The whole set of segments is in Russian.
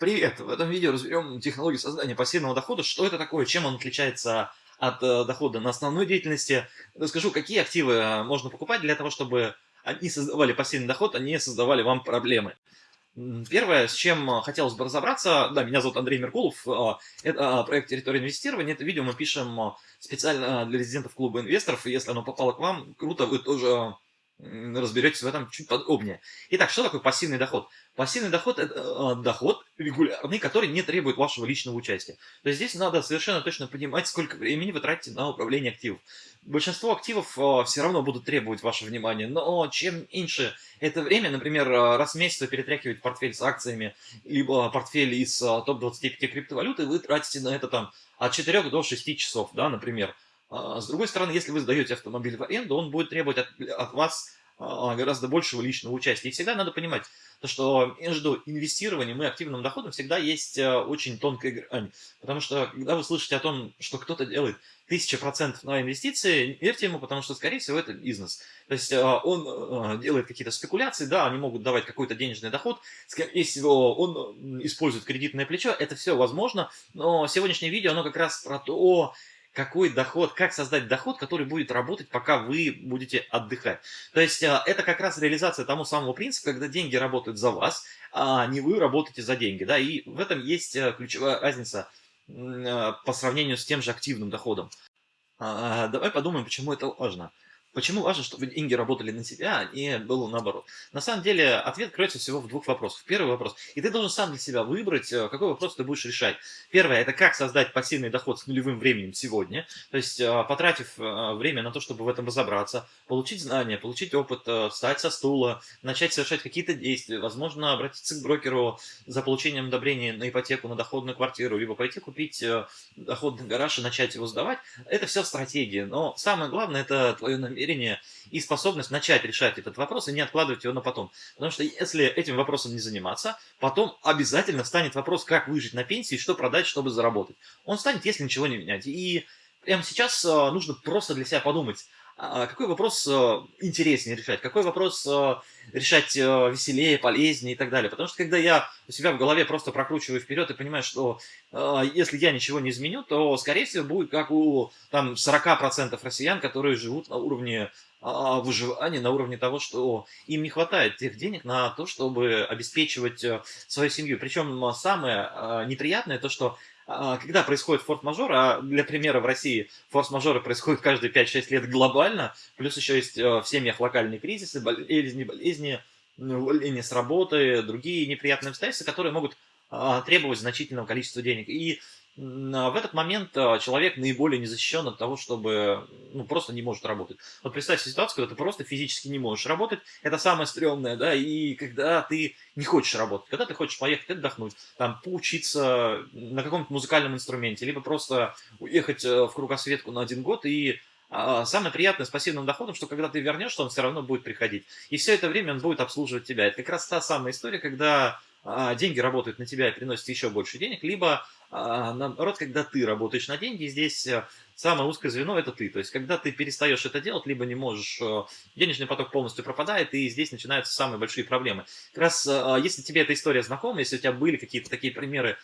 Привет! В этом видео разберем технологию создания пассивного дохода, что это такое, чем он отличается от э, дохода на основной деятельности. Расскажу, какие активы э, можно покупать для того, чтобы они создавали пассивный доход, а не создавали вам проблемы. Первое, с чем э, хотелось бы разобраться, да, меня зовут Андрей Меркулов, это проект «Территория инвестирования». Это видео мы пишем специально для резидентов клуба инвесторов, если оно попало к вам, круто, вы тоже разберетесь в этом чуть подробнее. Итак, что такое пассивный доход? Пассивный доход – это э, доход регулярный, который не требует вашего личного участия. То есть здесь надо совершенно точно понимать, сколько времени вы тратите на управление активов. Большинство активов э, все равно будут требовать ваше внимание, но чем меньше это время, например, э, раз в месяц вы перетряхиваете портфель с акциями, либо портфель из э, топ-25 криптовалюты, вы тратите на это там от 4 до 6 часов, да, например. А, с другой стороны, если вы сдаете автомобиль в аренду, он будет требовать от, от вас а, гораздо большего личного участия. И всегда надо понимать, то, что между инвестированием и активным доходом всегда есть э, очень тонкая грань. Потому что, когда вы слышите о том, что кто-то делает 1000% на инвестиции, верьте ему, потому что, скорее всего, это бизнес. То есть э, он э, делает какие-то спекуляции, да, они могут давать какой-то денежный доход, скорее всего, он использует кредитное плечо, это все возможно, но сегодняшнее видео, оно как раз про то, какой доход, как создать доход, который будет работать, пока вы будете отдыхать. То есть а, это как раз реализация тому самого принципа, когда деньги работают за вас, а не вы работаете за деньги. Да? И в этом есть э, ключевая разница а, по сравнению с тем же активным доходом. А, давай подумаем, почему это важно. Почему важно, чтобы деньги работали на тебя, а не было наоборот? На самом деле, ответ кроется всего в двух вопросах. Первый вопрос. И ты должен сам для себя выбрать, э, какой вопрос ты будешь решать. Первое, это как создать пассивный доход с нулевым временем сегодня. То есть, э, потратив э, время на то, чтобы в этом разобраться, получить знания, получить опыт, встать со стула, начать совершать какие-то действия, возможно, обратиться к брокеру за получением одобрения на ипотеку, на доходную квартиру, либо пойти купить доходный гараж и начать его сдавать. Это все стратегия. Но самое главное, это твое намерение намерение и способность начать решать этот вопрос и не откладывать его на потом. Потому что если этим вопросом не заниматься, потом обязательно станет вопрос, как выжить на пенсии, что продать, чтобы заработать. Он станет, если ничего не менять. И прямо сейчас а, нужно просто для себя подумать, какой вопрос э, интереснее решать, какой вопрос э, решать э, веселее, полезнее и так далее. Потому что когда я у себя в голове просто прокручиваю вперед и понимаю, что если я ничего не изменю, то, скорее всего, будет как у там, 40% россиян, которые живут на уровне а, выживания, на уровне того, что им не хватает тех денег на то, чтобы обеспечивать свою семью. Причем самое неприятное то, что а, когда происходит форс-мажор, а для примера в России форс-мажоры происходят каждые 5-6 лет глобально, плюс еще есть э, в семьях локальные кризисы, болезни, болезни, увольнение с работы, другие неприятные обстоятельства, которые могут а, требовать значительного количества денег. И в этот момент а, человек наиболее не защищен от того, чтобы ну, просто не может работать. Вот представь ситуацию, когда ты просто физически не можешь работать, это самое стрёмное, да, и когда ты не хочешь работать, когда ты хочешь поехать отдохнуть, там, поучиться на каком-то музыкальном инструменте, либо просто уехать э, в кругосветку на один год и а, Самое приятное с пассивным доходом, что когда ты вернешься, он все равно будет приходить. И все это время он будет обслуживать тебя. Это как раз та самая история, когда а, деньги работают на тебя и приносят еще больше денег, либо а, наоборот, когда ты работаешь на деньги, здесь э, самое узкое звено это ты. То есть, когда ты перестаешь это делать, либо не можешь, э, денежный поток полностью пропадает, и здесь начинаются самые большие проблемы. Как раз, э, если тебе эта история знакома, если у тебя были какие-то такие примеры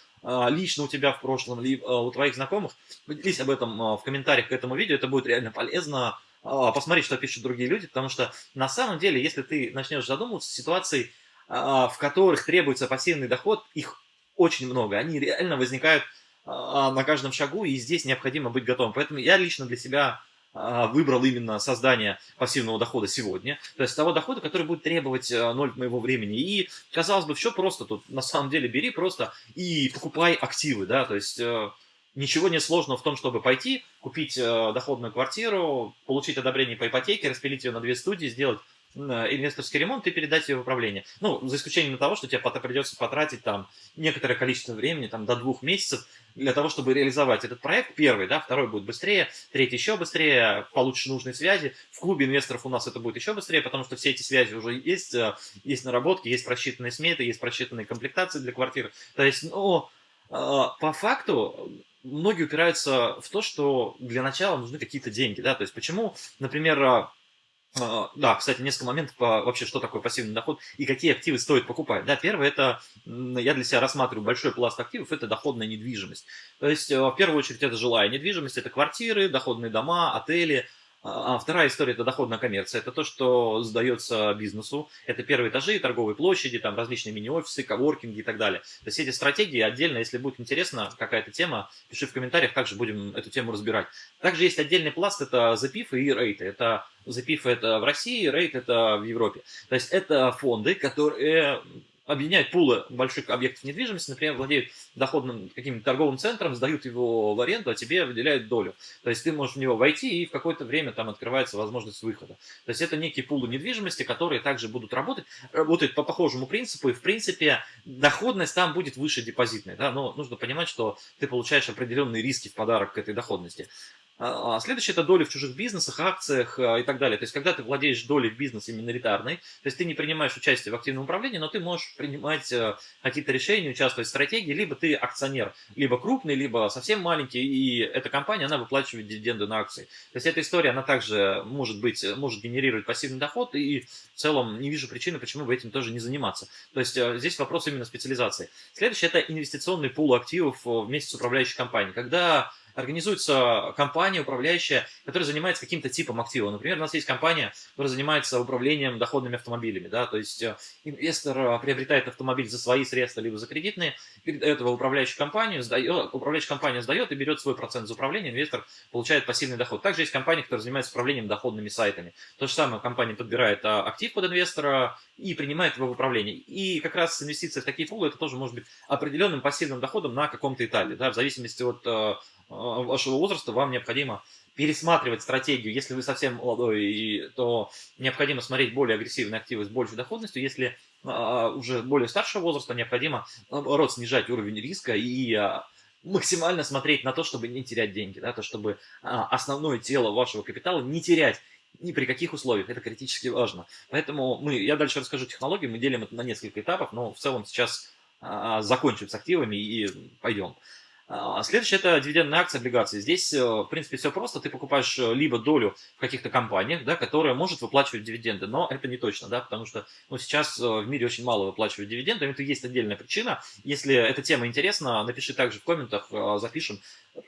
лично у тебя в прошлом, либо у твоих знакомых, поделись об этом в комментариях к этому видео, это будет реально полезно посмотреть, что пишут другие люди, потому что на самом деле, если ты начнешь задумываться, ситуации а, в которых требуется пассивный доход, их очень много. Они реально возникают а, на каждом шагу, и здесь необходимо быть готовым. Поэтому я лично для себя а, выбрал именно создание пассивного дохода сегодня, то есть того дохода, который будет требовать ноль моего времени. И, казалось бы, все просто тут, на самом деле, бери просто и покупай активы, да, то есть э, ничего не сложного в том, чтобы пойти, купить э, доходную квартиру, получить одобрение по ипотеке, распилить ее на две студии, сделать инвесторский ремонт и передать ее в управление. Ну, за исключением того, что тебе придется потратить там некоторое количество времени, там до двух месяцев, для того, чтобы реализовать этот проект. Первый, да, второй будет быстрее, третий еще быстрее, получишь нужные связи. В клубе инвесторов у нас это будет еще быстрее, потому что все эти связи уже есть, э, есть наработки, есть просчитанные сметы, есть просчитанные комплектации для квартир. То есть, ну, э, по факту, многие упираются в то, что для начала нужны какие-то деньги, да, то есть почему, например, да, кстати, несколько моментов по вообще, что такое пассивный доход и какие активы стоит покупать. Да, первое, это я для себя рассматриваю большой пласт активов, это доходная недвижимость. То есть, э, в первую очередь, это жилая недвижимость, это квартиры, доходные дома, отели, а, а вторая история – это доходная коммерция. Это то, что сдается бизнесу. Это первые этажи, торговые площади, там различные мини-офисы, коворкинги и так далее. То есть эти стратегии отдельно, если будет интересно какая-то тема, пиши в комментариях, также будем эту тему разбирать. Также есть отдельный пласт – это запифы и рейты. Это запифы – это в России, рейт – это в Европе. То есть это фонды, которые объединяют пулы больших объектов недвижимости, например, владеют доходным каким-то торговым центром, сдают его в аренду, а тебе выделяют долю. То есть ты можешь в него войти, и в какое-то время там открывается возможность выхода. То есть это некие пулы недвижимости, которые также будут работать, работают по похожему принципу, и в принципе доходность там будет выше депозитной. Да? Но нужно понимать, что ты получаешь определенные риски в подарок к этой доходности. А, а следующее это доли в чужих бизнесах, акциях а, и так далее. То есть, когда ты владеешь долей в бизнесе миноритарной, то есть ты не принимаешь участие в активном управлении, но ты можешь принимать э, какие-то решения, участвовать в стратегии, либо ты акционер, либо крупный, либо совсем маленький, и эта компания, она выплачивает дивиденды на акции. То есть, эта история, она также может быть, может генерировать пассивный доход, и в целом не вижу причины, почему бы этим тоже не заниматься. То есть, э, здесь вопрос именно специализации. Следующее это инвестиционный пул активов э, вместе с управляющей компанией. Когда организуется компания управляющая, которая занимается каким-то типом актива. Например, у нас есть компания, которая занимается управлением доходными автомобилями. Да? То есть э, инвестор э, приобретает автомобиль за свои средства, либо за кредитные, передает его в управляющую компанию, сдает, управляющая компания сдает и берет свой процент за управление, инвестор получает пассивный доход. Также есть компания, которая занимается управлением доходными сайтами. То же самое, компания подбирает а, актив под инвестора и принимает его в управление. И как раз инвестиция в такие пулы, это тоже может быть определенным пассивным доходом на каком-то этапе, да, в зависимости от э, вашего возраста вам необходимо пересматривать стратегию. Если вы совсем молодой, то необходимо смотреть более агрессивные активы с большей доходностью. Если а, уже более старшего возраста, необходимо, наоборот, снижать уровень риска и а, максимально смотреть на то, чтобы не терять деньги, да, то, чтобы основное тело вашего капитала не терять ни при каких условиях, это критически важно. Поэтому мы, я дальше расскажу технологии, мы делим это на несколько этапов, но в целом сейчас закончим с активами и пойдем. А, следующее это дивидендные акции, облигации. Здесь, э, в принципе, все просто. Ты покупаешь э, либо долю в каких-то компаниях, да, которая может выплачивать дивиденды, но это не точно, да, потому что ну, сейчас э, в мире очень мало выплачивают дивиденды, это есть отдельная причина. Если эта тема интересна, напиши также в комментах, запишем.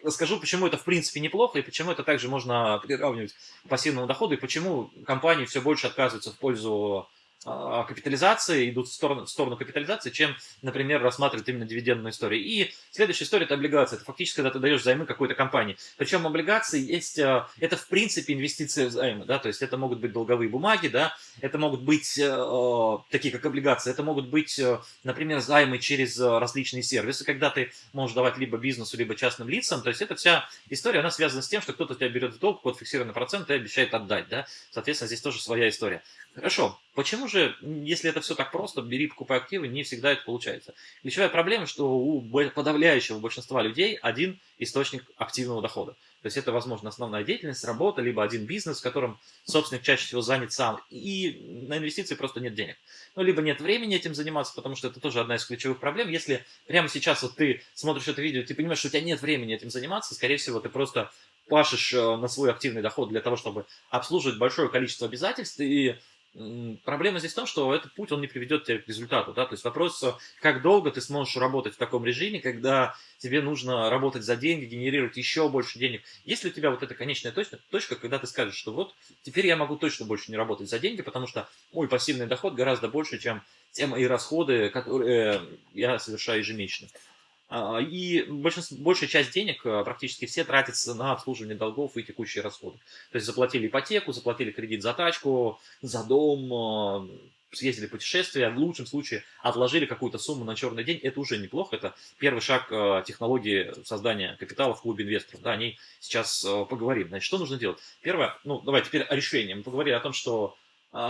Расскажу, почему это в принципе неплохо и почему это также можно приравнивать к пассивному доходу и почему компании все больше отказываются в пользу капитализации, идут в сторону, в сторону капитализации, чем, например, рассматривают именно дивидендную историю. И следующая история – это облигация. Это фактически, когда ты даешь займы какой-то компании. Причем облигации есть, а, это в принципе инвестиции в займы, да, то есть это могут быть долговые бумаги, да, это могут быть э, такие, как облигации, это могут быть, э, например, займы через различные сервисы, когда ты можешь давать либо бизнесу, либо частным лицам, то есть эта вся история, она связана с тем, что кто-то тебя берет в долг под фиксированный процент и обещает отдать, да, соответственно, здесь тоже своя история. Хорошо, почему же, если это все так просто, бери, покупай активы, не всегда это получается? Ключевая проблема, что у подавляющего большинства людей один источник активного дохода. То есть это, возможно, основная деятельность, работа, либо один бизнес, в котором собственник чаще всего занят сам, и на инвестиции просто нет денег. Ну, либо нет времени этим заниматься, потому что это тоже одна из ключевых проблем. Если прямо сейчас вот ты смотришь это видео, ты понимаешь, что у тебя нет времени этим заниматься, скорее всего, ты просто пашешь э, на свой активный доход для того, чтобы обслуживать большое количество обязательств, и Проблема здесь в том, что этот путь, он не приведет тебя к результату. Да? То есть вопрос, как долго ты сможешь работать в таком режиме, когда тебе нужно работать за деньги, генерировать еще больше денег. Если у тебя вот эта конечная точка, точка, когда ты скажешь, что вот теперь я могу точно больше не работать за деньги, потому что мой пассивный доход гораздо больше, чем те мои расходы, которые я совершаю ежемесячно. А, и большая часть денег, а, практически все, тратятся на обслуживание долгов и текущие расходы. То есть заплатили ипотеку, заплатили кредит за тачку, за дом, а, съездили в путешествие, в лучшем случае отложили какую-то сумму на черный день, это уже неплохо, это первый шаг технологии создания капитала в клубе инвесторов, да, о ней сейчас поговорим. Значит, что нужно делать? Первое, ну, давай теперь о решении. Мы поговорили о том, что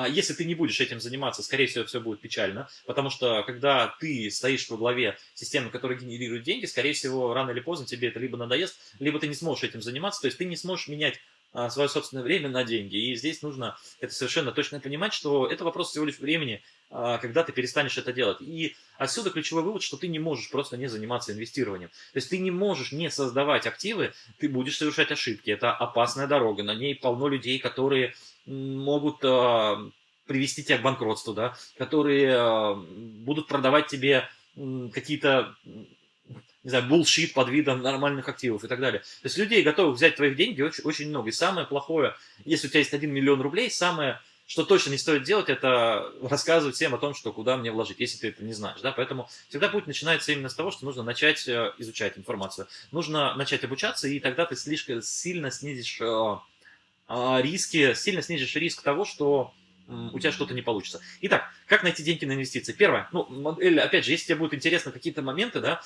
если ты не будешь этим заниматься, скорее всего, все будет печально, потому что когда ты стоишь во главе системы, которая генерирует деньги, скорее всего, рано или поздно тебе это либо надоест, либо ты не сможешь этим заниматься, то есть ты не сможешь менять а, свое собственное время на деньги. И здесь нужно это совершенно точно понимать, что это вопрос всего лишь времени, а, когда ты перестанешь это делать. И отсюда ключевой вывод, что ты не можешь просто не заниматься инвестированием. То есть ты не можешь не создавать активы, ты будешь совершать ошибки. Это опасная дорога, на ней полно людей, которые могут привести тебя к банкротству, да, которые будут продавать тебе какие-то не знаю, булшит под видом нормальных активов и так далее. То есть людей готовых взять твои деньги очень, очень много. И самое плохое, если у тебя есть 1 миллион рублей, самое, что точно не стоит делать, это рассказывать всем о том, что куда мне вложить, если ты это не знаешь. Да? Поэтому всегда путь начинается именно с того, что нужно начать э, изучать информацию. Нужно начать обучаться, и тогда ты слишком сильно снизишь э, э, риски, сильно снизишь риск того, что у тебя что-то не получится. Итак, как найти деньги на инвестиции? Первое, ну, модель, опять же, если тебе будут интересны какие-то моменты, да,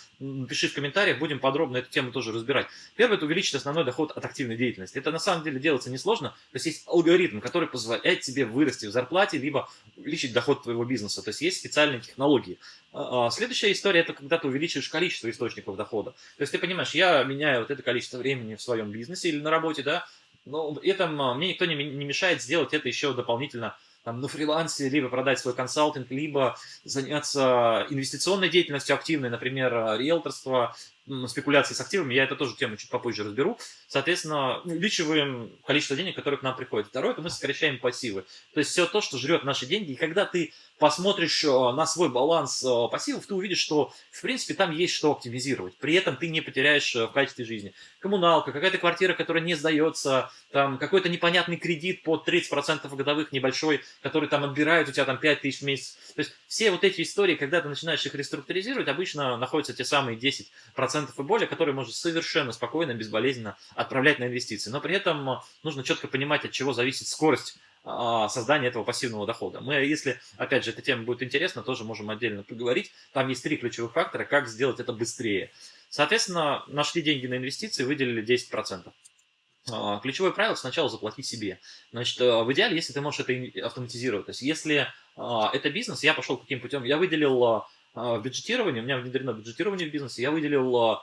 пиши в комментариях, будем подробно эту тему тоже разбирать. Первое, это увеличить основной доход от активной деятельности. Это на самом деле делается несложно, то есть есть алгоритм, который позволяет тебе вырасти в зарплате, либо увеличить доход твоего бизнеса, то есть есть специальные технологии. А, а, следующая история, это когда ты увеличиваешь количество источников дохода. То есть ты понимаешь, я меняю вот это количество времени в своем бизнесе или на работе, да, но этом а, мне никто не мешает сделать это еще дополнительно там, на фрилансе, либо продать свой консалтинг, либо заняться инвестиционной деятельностью активной, например, риэлторство, спекуляции с активами, я это тоже тему чуть попозже разберу. Соответственно, увеличиваем количество денег, которые к нам приходят. Второе, это мы сокращаем пассивы. То есть все то, что жрет наши деньги. И когда ты посмотришь э, на свой баланс э, пассивов, ты увидишь, что, в принципе, там есть что оптимизировать. При этом ты не потеряешь э, в качестве жизни. Коммуналка, какая-то квартира, которая не сдается, там какой-то непонятный кредит под 30% годовых небольшой, который там отбирает у тебя там 5 тысяч в месяц. То есть все вот эти истории, когда ты начинаешь их реструктуризировать, обычно находятся те самые 10% и более, которые можно совершенно спокойно, безболезненно отправлять на инвестиции. Но при этом нужно четко понимать, от чего зависит скорость а, создания этого пассивного дохода. Мы, если, опять же, эта тема будет интересна, тоже можем отдельно поговорить. Там есть три ключевых фактора, как сделать это быстрее. Соответственно, нашли деньги на инвестиции, выделили 10%. А, ключевое правило сначала заплати себе. Значит, а, в идеале, если ты можешь это автоматизировать. То есть, если это бизнес, я пошел каким путем? Я выделил бюджетирование, у меня внедрено бюджетирование в бизнесе, я выделил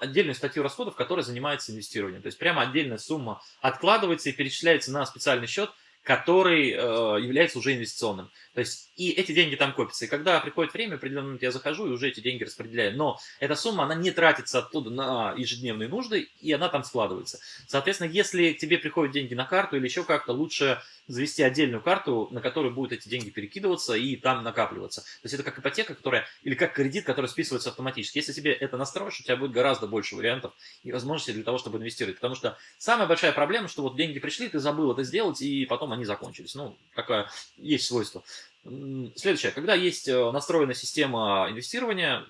отдельную статью расходов, которая занимается инвестированием. То есть прямо отдельная сумма откладывается и перечисляется на специальный счет, который э, является уже инвестиционным. То есть и эти деньги там копятся. И когда приходит время, в определенный момент я захожу и уже эти деньги распределяю. Но эта сумма, она не тратится оттуда на ежедневные нужды, и она там складывается. Соответственно, если тебе приходят деньги на карту или еще как-то, лучше завести отдельную карту, на которую будут эти деньги перекидываться и там накапливаться. То есть это как ипотека, которая, или как кредит, который списывается автоматически. Если себе это настроишь, у тебя будет гораздо больше вариантов и возможностей для того, чтобы инвестировать. Потому что самая большая проблема, что вот деньги пришли, ты забыл это сделать, и потом они закончились. Ну, такое есть свойство. Следующее. Когда есть э, настроена система инвестирования,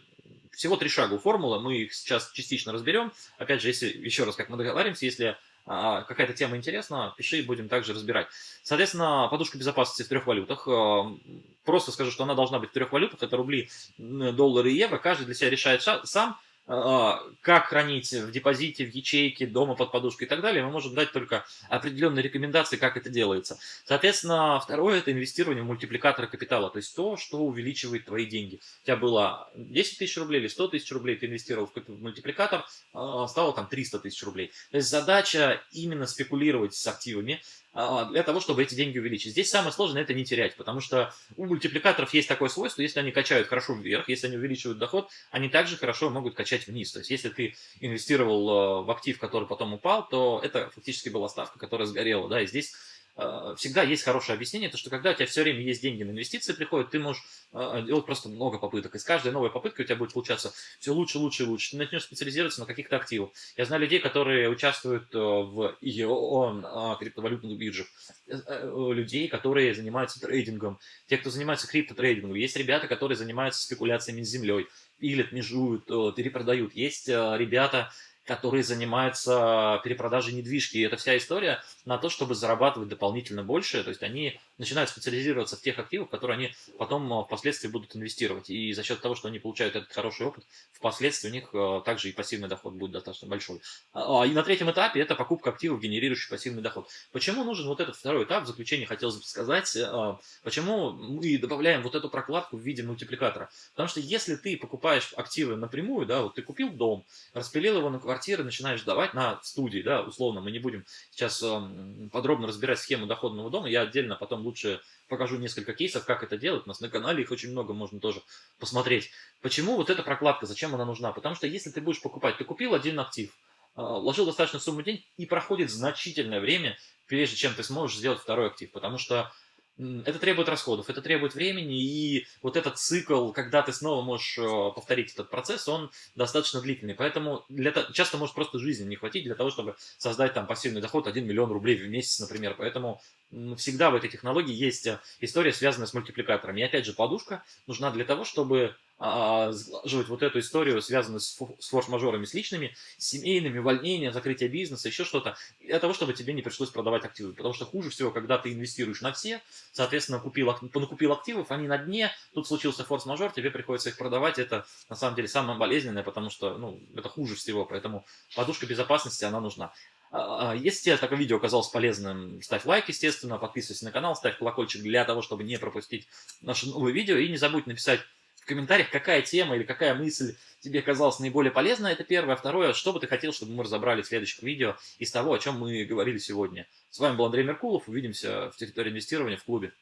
всего три шага у формулы, мы их сейчас частично разберем. Опять же, если еще раз, как мы договариваемся, если какая-то тема интересна, пиши, будем также разбирать. Соответственно, подушка безопасности в трех валютах. Э, просто скажу, что она должна быть в трех валютах. Это рубли, доллары и евро. Каждый для себя решает сам. А, как хранить в депозите, в ячейке, дома под подушкой и так далее, мы можем дать только определенные рекомендации, как это делается. Соответственно, второе – это инвестирование в мультипликаторы капитала, то есть то, что увеличивает твои деньги. У тебя было 10 тысяч рублей или 100 тысяч рублей, ты инвестировал в мультипликатор, а, стало там 300 тысяч рублей. То есть задача именно спекулировать с активами, для того, чтобы эти деньги увеличить. Здесь самое сложное это не терять, потому что у мультипликаторов есть такое свойство, если они качают хорошо вверх, если они увеличивают доход, они также хорошо могут качать вниз. То есть если ты инвестировал э, в актив, который потом упал, то это фактически была ставка, которая сгорела. Да, и здесь всегда есть хорошее объяснение, то что когда у тебя все время есть деньги на инвестиции приходят, ты можешь э, делать просто много попыток. И с каждой новой попыткой у тебя будет получаться все лучше, лучше и лучше. Ты начнешь специализироваться на каких-то активах. Я знаю людей, которые участвуют э, в IEO, криптовалютных биржах, людей, которые занимаются трейдингом, те, кто занимается криптотрейдингом. Есть ребята, которые занимаются спекуляциями с землей, пилят, межуют, перепродают. Есть ребята, которые занимаются перепродажей недвижки. И это вся история на то, чтобы зарабатывать дополнительно больше. То есть они начинают специализироваться в тех активах, которые они потом э, впоследствии будут инвестировать. И за счет того, что они получают этот хороший опыт, впоследствии у них э, также и пассивный доход будет достаточно большой. А, и на третьем этапе это покупка активов, генерирующих пассивный доход. Почему нужен вот этот второй этап? В заключение хотелось бы сказать, э, почему мы добавляем вот эту прокладку в виде мультипликатора. Потому что если ты покупаешь активы напрямую, да, вот ты купил дом, распилил его на квартиры, начинаешь сдавать на студии, да, условно, мы не будем сейчас эм, подробно разбирать схему доходного дома, я отдельно потом лучше покажу несколько кейсов, как это делать. У нас на канале их очень много, можно тоже посмотреть. Почему вот эта прокладка, зачем она нужна? Потому что если ты будешь покупать, ты купил один актив, а, вложил достаточную сумму денег, и проходит значительное время, прежде чем ты сможешь сделать второй актив, потому что это требует расходов, это требует времени, и вот этот цикл, когда ты снова можешь э, повторить этот процесс, он достаточно длительный. Поэтому для, часто может просто жизни не хватить для того, чтобы создать там пассивный доход 1 миллион рублей в месяц, например. Поэтому всегда в этой технологии есть э, история, связанная с мультипликаторами. И опять же, подушка нужна для того, чтобы а, сглаживать вот эту историю, связанную с, форс-мажорами, с личными, семейными, увольнения, закрытие бизнеса, еще что-то, для того, чтобы тебе не пришлось продавать активы. Потому что хуже всего, когда ты инвестируешь на все, соответственно, купил, накупил активов, они на дне, тут случился форс-мажор, тебе приходится их продавать, это на самом деле самое болезненное, потому что ну, это хуже всего, поэтому подушка безопасности, она нужна. А, а, если тебе такое видео оказалось полезным, ставь лайк, естественно, подписывайся на канал, ставь колокольчик для того, чтобы не пропустить наши новые видео, и не забудь написать в комментариях, какая тема или какая мысль тебе казалась наиболее полезной, это первое. Второе, что бы ты хотел, чтобы мы разобрали в следующих видео из того, о чем мы говорили сегодня. С вами был Андрей Меркулов, увидимся в территории инвестирования в клубе.